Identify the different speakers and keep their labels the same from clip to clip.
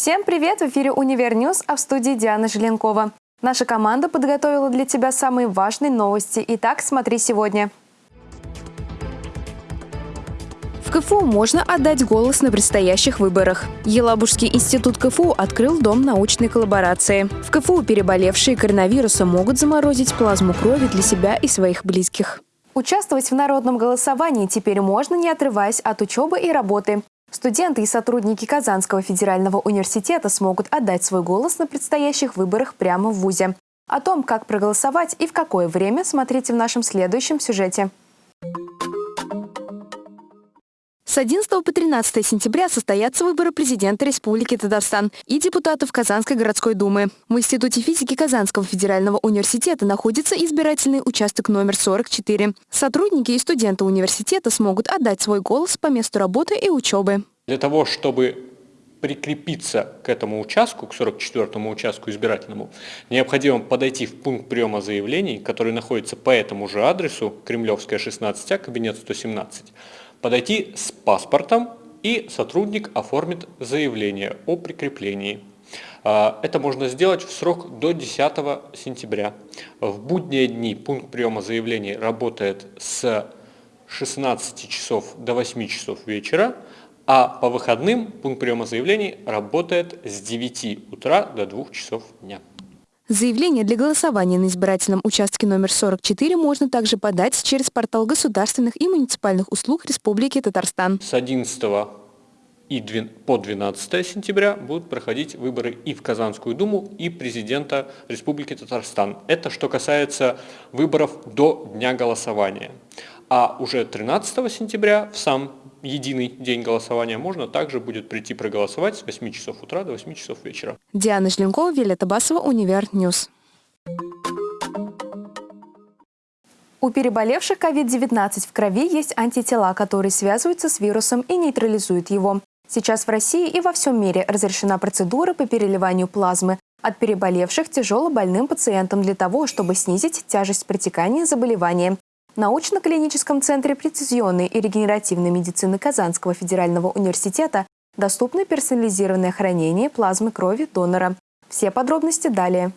Speaker 1: Всем привет! В эфире «Универ News», а в студии Диана Желенкова. Наша команда подготовила для тебя самые важные новости. Итак, смотри сегодня. В КФУ можно отдать голос на предстоящих выборах. Елабужский институт КФУ открыл дом научной коллаборации. В КФУ переболевшие коронавирусом могут заморозить плазму крови для себя и своих близких. Участвовать в народном голосовании теперь можно, не отрываясь от учебы и работы. Студенты и сотрудники Казанского федерального университета смогут отдать свой голос на предстоящих выборах прямо в ВУЗе. О том, как проголосовать и в какое время, смотрите в нашем следующем сюжете. С 11 по 13 сентября состоятся выборы президента Республики Татарстан и депутатов Казанской городской думы. В Институте физики Казанского федерального университета находится избирательный участок номер 44. Сотрудники и студенты университета смогут отдать свой голос по месту работы и учебы.
Speaker 2: Для того, чтобы прикрепиться к этому участку, к 44-му участку избирательному, необходимо подойти в пункт приема заявлений, который находится по этому же адресу, Кремлевская, 16А, кабинет 117, подойти с паспортом и сотрудник оформит заявление о прикреплении. А, это можно сделать в срок до 10 сентября. В будние дни пункт приема заявлений работает с 16 часов до 8 часов вечера, а по выходным пункт приема заявлений работает с 9 утра до 2 часов дня.
Speaker 1: Заявление для голосования на избирательном участке номер 44 можно также подать через портал государственных и муниципальных услуг Республики Татарстан.
Speaker 2: С 11 и по 12 сентября будут проходить выборы и в Казанскую Думу, и президента Республики Татарстан. Это что касается выборов до дня голосования. А уже 13 сентября в сам единый день голосования, можно также будет прийти проголосовать с 8 часов утра до 8 часов вечера.
Speaker 1: Диана Желенкова, Виолетта Басова, Универ News. У переболевших COVID-19 в крови есть антитела, которые связываются с вирусом и нейтрализуют его. Сейчас в России и во всем мире разрешена процедура по переливанию плазмы от переболевших тяжело больным пациентам для того, чтобы снизить тяжесть протекания заболевания. В научно-клиническом центре прецизионной и регенеративной медицины Казанского федерального университета доступно персонализированное хранение плазмы крови донора. Все подробности далее.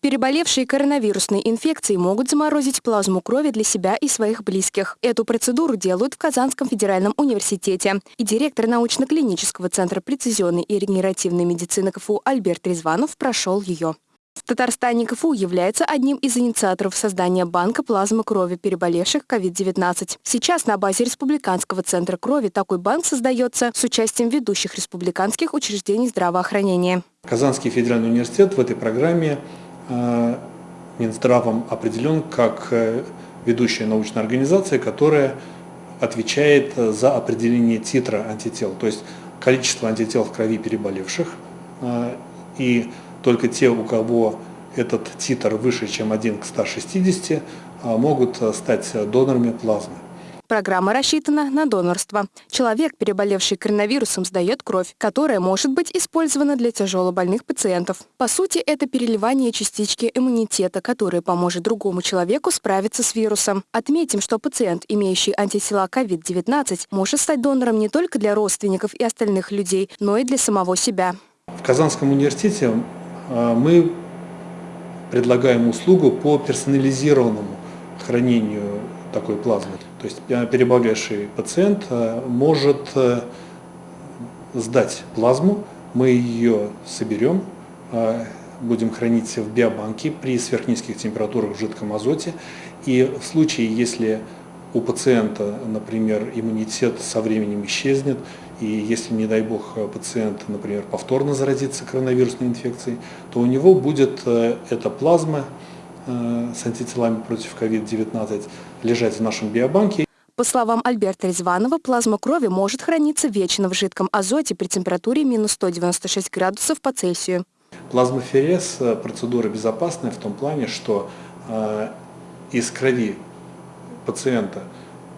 Speaker 1: Переболевшие коронавирусной инфекцией могут заморозить плазму крови для себя и своих близких. Эту процедуру делают в Казанском федеральном университете. И директор научно-клинического центра прецизионной и регенеративной медицины КФУ Альберт Резванов прошел ее. В Татарстане КФУ является одним из инициаторов создания банка плазмы крови переболевших COVID-19. Сейчас на базе Республиканского центра крови такой банк создается с участием ведущих республиканских учреждений здравоохранения.
Speaker 3: Казанский федеральный университет в этой программе э, Минздравом определен как э, ведущая научная организация, которая отвечает за определение титра антител, то есть количество антител в крови переболевших э, и только те, у кого этот титр выше, чем 1 к 160, а, могут а, стать донорами плазмы.
Speaker 1: Программа рассчитана на донорство. Человек, переболевший коронавирусом, сдает кровь, которая может быть использована для тяжелобольных пациентов. По сути, это переливание частички иммунитета, которая поможет другому человеку справиться с вирусом. Отметим, что пациент, имеющий антитела COVID-19, может стать донором не только для родственников и остальных людей, но и для самого себя.
Speaker 3: В Казанском университете мы предлагаем услугу по персонализированному хранению такой плазмы. То есть а, переболевший пациент а, может сдать плазму, мы ее соберем, будем хранить в биобанке при сверхнизких температурах в жидком азоте. И в случае, если у пациента, например, иммунитет со временем исчезнет, и если, не дай бог, пациент, например, повторно заразится коронавирусной инфекцией, то у него будет э, эта плазма э, с антителами против COVID-19 лежать в нашем биобанке.
Speaker 1: По словам Альберта Резванова, плазма крови может храниться вечно в жидком азоте при температуре минус 196 градусов по Цельсию.
Speaker 3: Плазмоферез – процедура безопасная в том плане, что э, из крови пациента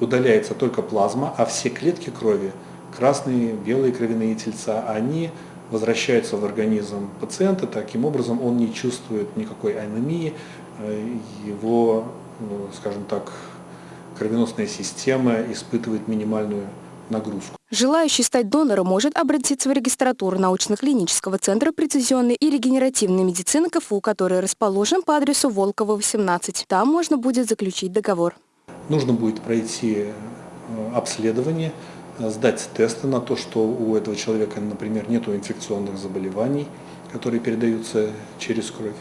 Speaker 3: удаляется только плазма, а все клетки крови, красные, белые кровяные тельца, они возвращаются в организм пациента, таким образом он не чувствует никакой анемии, э, его, ну, скажем так, кровеносная система испытывает минимальную нагрузку.
Speaker 1: Желающий стать донором может обратиться в регистратуру научно-клинического центра прецизионной и регенеративной медицины КФУ, который расположен по адресу Волкова, 18. Там можно будет заключить договор.
Speaker 3: Нужно будет пройти э, обследование, сдать тесты на то, что у этого человека, например, нет инфекционных заболеваний, которые передаются через кровь.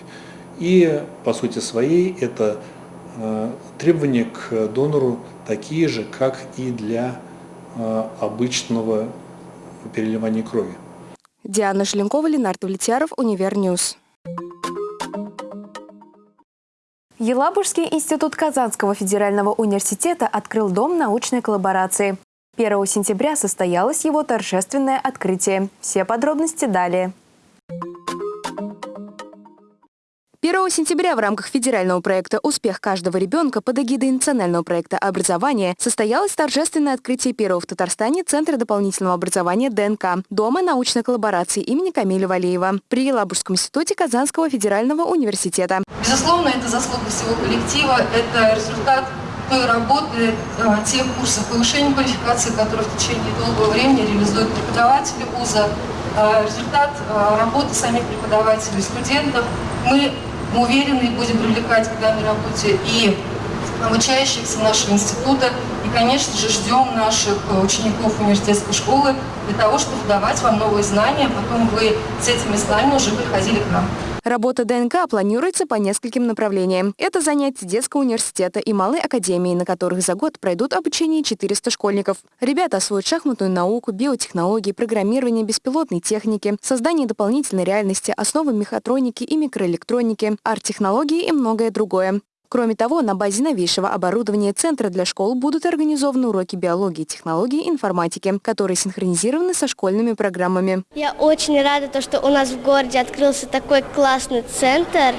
Speaker 3: И по сути своей это э, требования к донору такие же, как и для э, обычного переливания крови.
Speaker 1: Диана Желенкова, Ленардо Влетьяров, Универ News. Елабужский институт Казанского федерального университета открыл Дом научной коллаборации. 1 сентября состоялось его торжественное открытие. Все подробности далее. 1 сентября в рамках федерального проекта «Успех каждого ребенка» под эгидой национального проекта образования состоялось торжественное открытие первого в Татарстане Центра дополнительного образования ДНК Дома научной коллаборации имени Камиля Валеева при Елабужском институте Казанского федерального университета.
Speaker 4: Безусловно, это заслуга всего коллектива, это результат той работы, э, тех курсов повышения квалификации, которые в течение долгого времени реализуют преподаватели вуза, э, результат э, работы самих преподавателей, студентов. Мы уверены будем привлекать к данной работе и обучающихся нашего института. И, конечно же, ждем наших учеников университетской школы для того, чтобы давать вам новые знания, потом вы с этими знаниями уже приходили к нам.
Speaker 1: Работа ДНК планируется по нескольким направлениям. Это занятия детского университета и малой академии, на которых за год пройдут обучение 400 школьников. Ребята освоят шахматную науку, биотехнологии, программирование беспилотной техники, создание дополнительной реальности, основы мехатроники и микроэлектроники, арт-технологии и многое другое. Кроме того, на базе новейшего оборудования Центра для школ будут организованы уроки биологии, технологии и информатики, которые синхронизированы со школьными программами.
Speaker 5: Я очень рада, то, что у нас в городе открылся такой классный центр.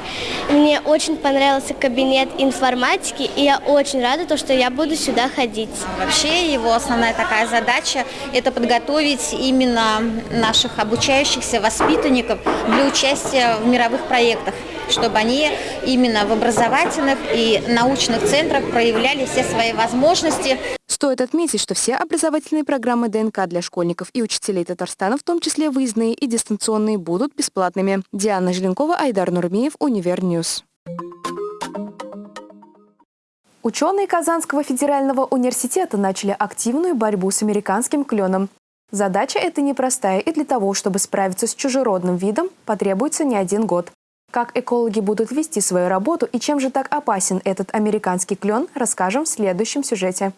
Speaker 5: Мне очень понравился кабинет информатики, и я очень рада, то, что я буду сюда ходить.
Speaker 6: Вообще его основная такая задача – это подготовить именно наших обучающихся воспитанников для участия в мировых проектах чтобы они именно в образовательных и научных центрах проявляли все свои возможности.
Speaker 1: Стоит отметить, что все образовательные программы ДНК для школьников и учителей Татарстана, в том числе выездные и дистанционные, будут бесплатными. Диана Желенкова, Айдар Нурмеев, Универ News. Ученые Казанского федерального университета начали активную борьбу с американским кленом. Задача эта непростая, и для того, чтобы справиться с чужеродным видом, потребуется не один год. Как экологи будут вести свою работу и чем же так опасен этот американский клен, расскажем в следующем сюжете.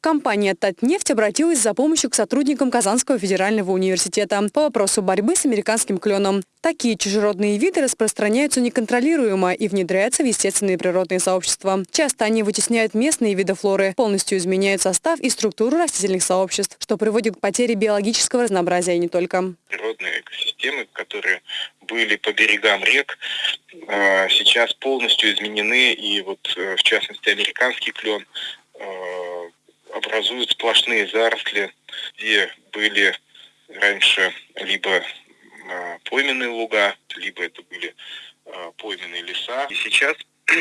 Speaker 1: Компания «Татнефть» обратилась за помощью к сотрудникам Казанского федерального университета по вопросу борьбы с американским кленом. Такие чужеродные виды распространяются неконтролируемо и внедряются в естественные природные сообщества. Часто они вытесняют местные виды флоры, полностью изменяют состав и структуру растительных сообществ, что приводит к потере биологического разнообразия и не только.
Speaker 7: Природные экосистемы, которые были по берегам рек, э, сейчас полностью изменены, и вот э, в частности американский клен э, образуют сплошные заросли, где были раньше либо а, пойменные луга, либо это были а, пойменные леса. И сейчас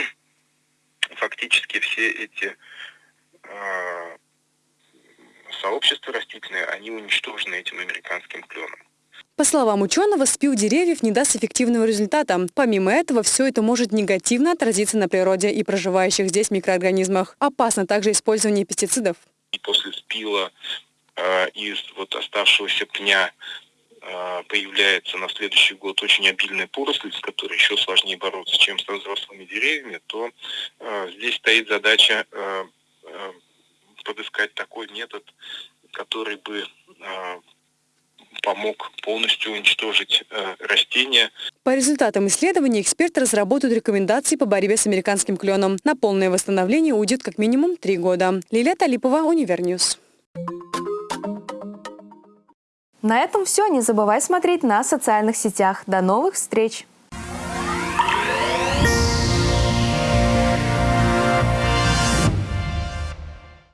Speaker 7: фактически все эти а, сообщества растительные, они уничтожены этим американским кленом.
Speaker 1: По словам ученого, спил деревьев не даст эффективного результата. Помимо этого, все это может негативно отразиться на природе и проживающих здесь микроорганизмах. Опасно также использование пестицидов.
Speaker 7: И после спила э, из вот оставшегося пня э, появляется на следующий год очень обильная поросль, с которой еще сложнее бороться, чем со взрослыми деревьями, то э, здесь стоит задача э, э, подыскать такой метод, который бы э, помог полностью уничтожить э, растения.
Speaker 1: По результатам исследований эксперты разработают рекомендации по борьбе с американским кленом. На полное восстановление уйдет как минимум три года. Лилия Талипова, Универ News. На этом все. Не забывай смотреть нас в социальных сетях. До новых встреч!